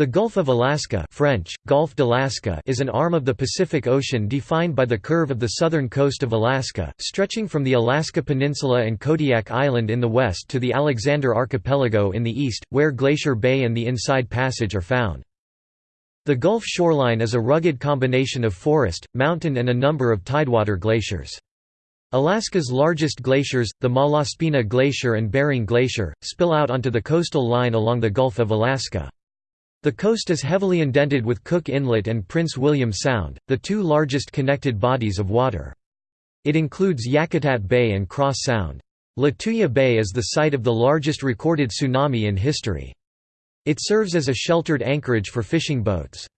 The Gulf of Alaska French, d'Alaska is an arm of the Pacific Ocean defined by the curve of the southern coast of Alaska, stretching from the Alaska Peninsula and Kodiak Island in the west to the Alexander Archipelago in the east, where Glacier Bay and the Inside Passage are found. The Gulf shoreline is a rugged combination of forest, mountain and a number of tidewater glaciers. Alaska's largest glaciers, the Malaspina Glacier and Bering Glacier, spill out onto the coastal line along the Gulf of Alaska. The coast is heavily indented with Cook Inlet and Prince William Sound, the two largest connected bodies of water. It includes Yakutat Bay and Cross Sound. Lituya Bay is the site of the largest recorded tsunami in history. It serves as a sheltered anchorage for fishing boats.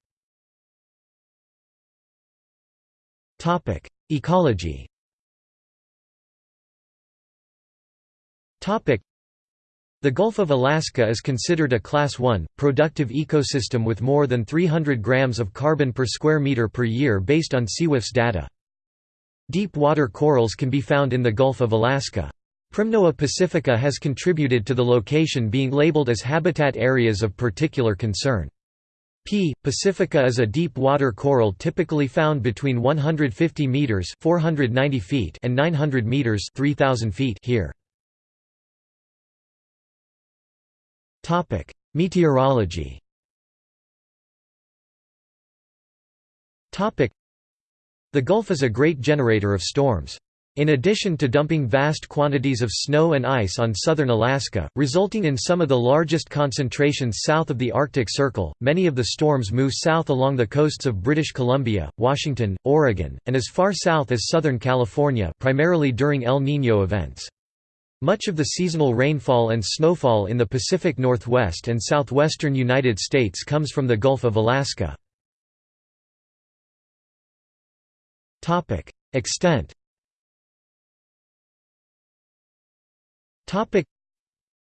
Ecology the Gulf of Alaska is considered a Class 1, productive ecosystem with more than 300 grams of carbon per square meter per year based on SeaWiFS data. Deep water corals can be found in the Gulf of Alaska. Primnoa pacifica has contributed to the location being labeled as habitat areas of particular concern. P. pacifica is a deep water coral typically found between 150 meters (490 feet) and 900 meters (3000 feet) here. Topic: Meteorology. Topic: The Gulf is a great generator of storms. In addition to dumping vast quantities of snow and ice on southern Alaska, resulting in some of the largest concentrations south of the Arctic Circle, many of the storms move south along the coasts of British Columbia, Washington, Oregon, and as far south as Southern California primarily during El Niño events. Much of the seasonal rainfall and snowfall in the Pacific Northwest and southwestern United States comes from the Gulf of Alaska. Extent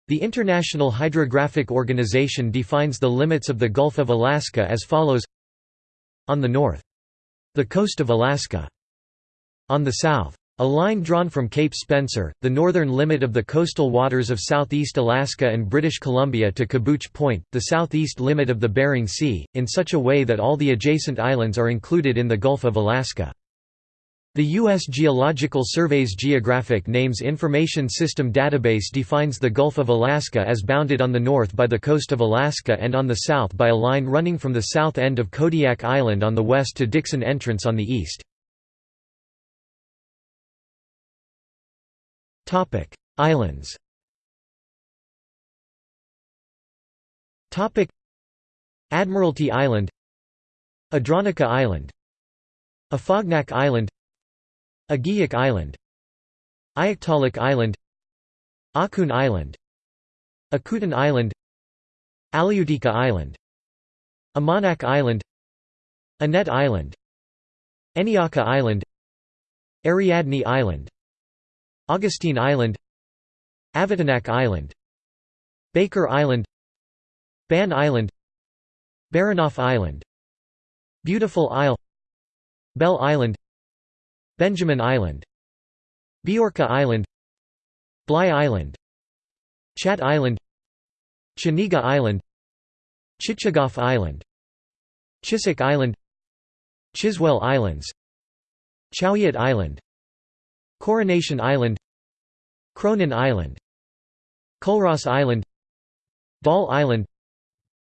The International Hydrographic Organization defines the limits of the Gulf of Alaska as follows On the north. The coast of Alaska. On the south. A line drawn from Cape Spencer, the northern limit of the coastal waters of southeast Alaska and British Columbia to Kabuch Point, the southeast limit of the Bering Sea, in such a way that all the adjacent islands are included in the Gulf of Alaska. The U.S. Geological Survey's Geographic Names Information System database defines the Gulf of Alaska as bounded on the north by the coast of Alaska and on the south by a line running from the south end of Kodiak Island on the west to Dixon Entrance on the east. Islands. Topic: Admiralty Island, Andronica Island, Afognak Island, Aghiyuk Island, Aiaktalik Island, Akun Island, Akutan Island, Aliutika Island, Amanak Island, Annette Island, Eniaka Island, Ariadne Island Augustine Island Avatanak Island Baker Island Ban Island Baranof Island Beautiful Isle Bell Island Benjamin Island Biorka Island Bligh Island Chat Island Chenega Island Chichagof Island Chisik Island Chiswell Islands Chowiet Island Coronation Island Cronin Island Culross Island Dall Island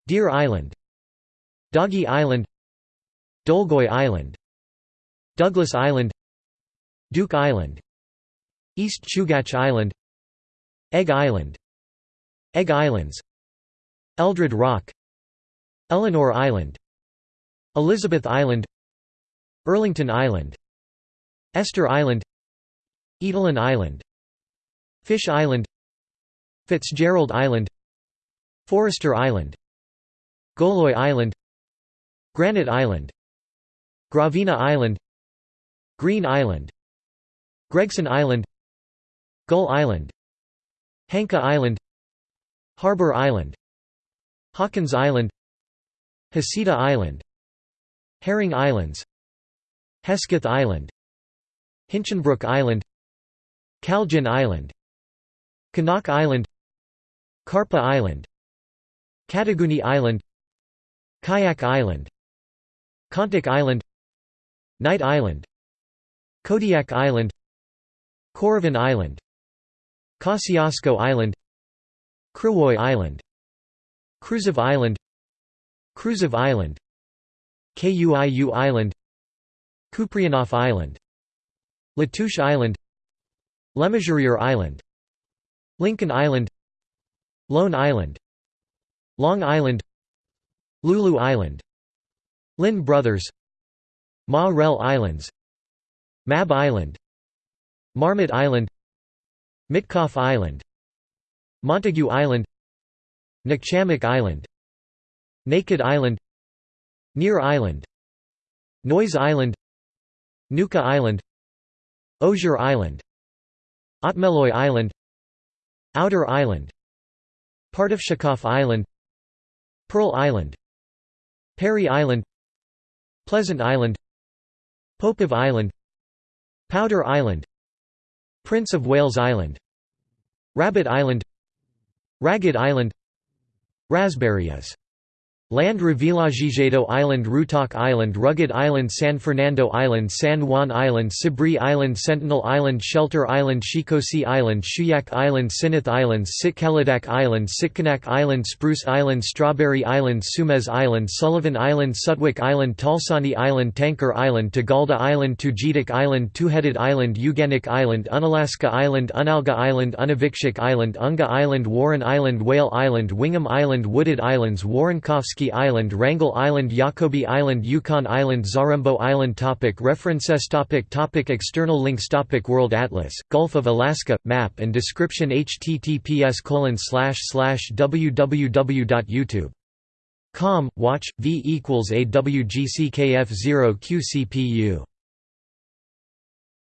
Deer Island Doggy Island Dolgoi Island Douglas Island Duke Island East Chugach Island Egg Island Egg Islands Eldred Rock Eleanor Island Elizabeth Island Elrington Island Esther Island Evelyn Island Fish Island Fitzgerald Island Forrester Island Goloy Island Granite Island Gravina Island Green Island Gregson Island Gull Island Hanka Island Harbor Island Hawkins Island Hasita Island Herring Islands Hesketh Island Hinchinbrook Island Kalgin Island Kanak Island Karpa Island Kataguni Island Kayak Island Kontik Island Knight Island Kodiak Island Koravan Island Kosciusko Island Kriwoy Island Kruzof Island Krusev Island Kuiu Island Kupreanof Island Latouche Island Le Mesurier Island Lincoln Island Lone Island Long Island Lulu Island Lynn Brothers Ma Rel Islands Mab Island Marmot Island Mitkof Island Montague Island Nukchamic Island Naked Island Near Island Noyes Island Nuka Island Osier Island Otmeloy Island Outer Island Partofshikof Island Pearl Island Perry Island Pleasant Island Popof Island Powder Island Prince of Wales Island Rabbit Island Ragged Island Raspberries Land Revillagigedo Island Rutok Island Rugged Island San Fernando Island San Juan Island Sibri Island Sentinel Island Shelter Island Shikosi Island Shuyak Island Sinith Island Sitkalidak Island Sitkinak Island Spruce Island Strawberry Island Suemez Island Sullivan Island Sutwik Island Talsani Island Tanker Island Tigalda Island Tugidak Island Two-Headed Island Uganik Island Unalaska Island Unalga Island Unavikshik Island Unga Island Warren Island Whale Island Wingham Island Wooded Islands Woronkofski Island Wrangell Island Yakobi Island Yukon Island Zarembo Island topic References topic topic External links topic World Atlas, Gulf of Alaska, map and description https colon slash slash www.youtube.com, watch, v equals awgckf 0 qcpu